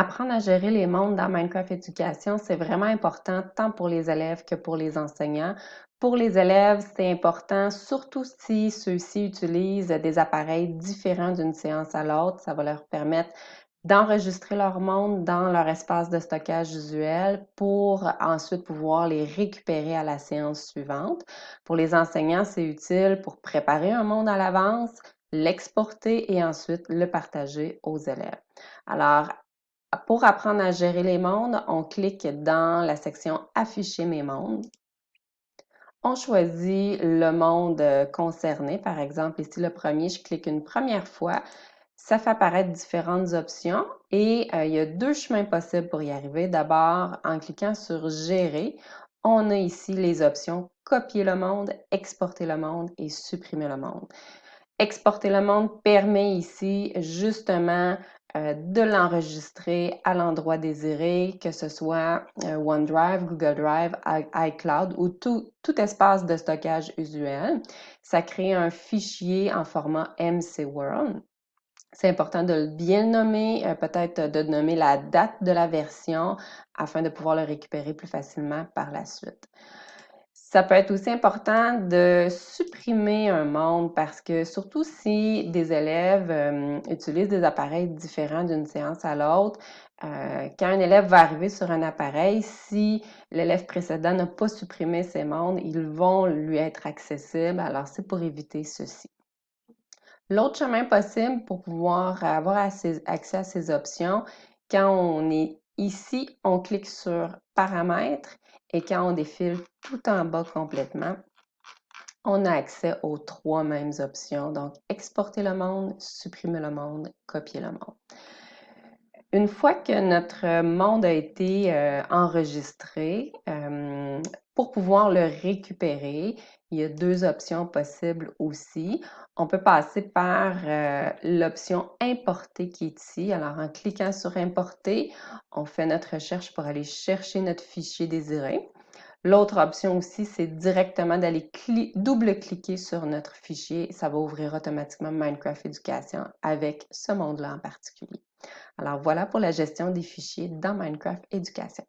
Apprendre à gérer les mondes dans Minecraft Éducation, c'est vraiment important tant pour les élèves que pour les enseignants. Pour les élèves, c'est important, surtout si ceux-ci utilisent des appareils différents d'une séance à l'autre. Ça va leur permettre d'enregistrer leur monde dans leur espace de stockage visuel pour ensuite pouvoir les récupérer à la séance suivante. Pour les enseignants, c'est utile pour préparer un monde à l'avance, l'exporter et ensuite le partager aux élèves. Alors, pour apprendre à gérer les mondes, on clique dans la section Afficher mes mondes. On choisit le monde euh, concerné. Par exemple, ici, le premier, je clique une première fois. Ça fait apparaître différentes options et euh, il y a deux chemins possibles pour y arriver. D'abord, en cliquant sur Gérer, on a ici les options Copier le monde, Exporter le monde et Supprimer le monde. Exporter le monde permet ici justement euh, de l'enregistrer à l'endroit désiré, que ce soit euh, OneDrive, Google Drive, iCloud ou tout, espace de stockage usuel. Ça crée un fichier en format MC-World. C'est important de le bien nommer, euh, peut-être de nommer la date de la version afin de pouvoir le récupérer plus facilement par la suite. Ça peut être aussi important de supprimer un monde parce que surtout si des élèves euh, utilisent des appareils différents d'une séance à l'autre, euh, quand un élève va arriver sur un appareil, si l'élève précédent n'a pas supprimé ces mondes, ils vont lui être accessibles. Alors, c'est pour éviter ceci. L'autre chemin possible pour pouvoir avoir accès à ces options, quand on est ici, on clique sur Paramètres et quand on défile tout en bas complètement, on a accès aux trois mêmes options. Donc, exporter le monde, supprimer le monde, copier le monde. Une fois que notre monde a été euh, enregistré, pour pouvoir le récupérer, il y a deux options possibles aussi. On peut passer par euh, l'option Importer qui est ici. Alors, en cliquant sur Importer, on fait notre recherche pour aller chercher notre fichier désiré. L'autre option aussi, c'est directement d'aller double-cliquer sur notre fichier. Ça va ouvrir automatiquement Minecraft Éducation avec ce monde-là en particulier. Alors voilà pour la gestion des fichiers dans Minecraft Éducation.